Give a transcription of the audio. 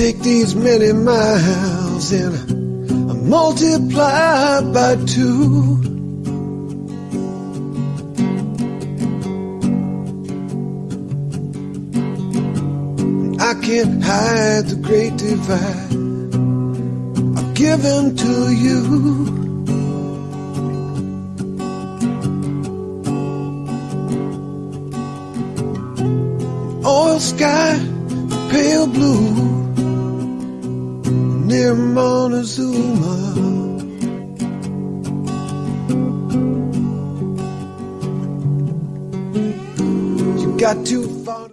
take these many miles and multiply by two. I can't hide the great divide I've given to you. oil sky, pale blue, near Montezuma. You got too far.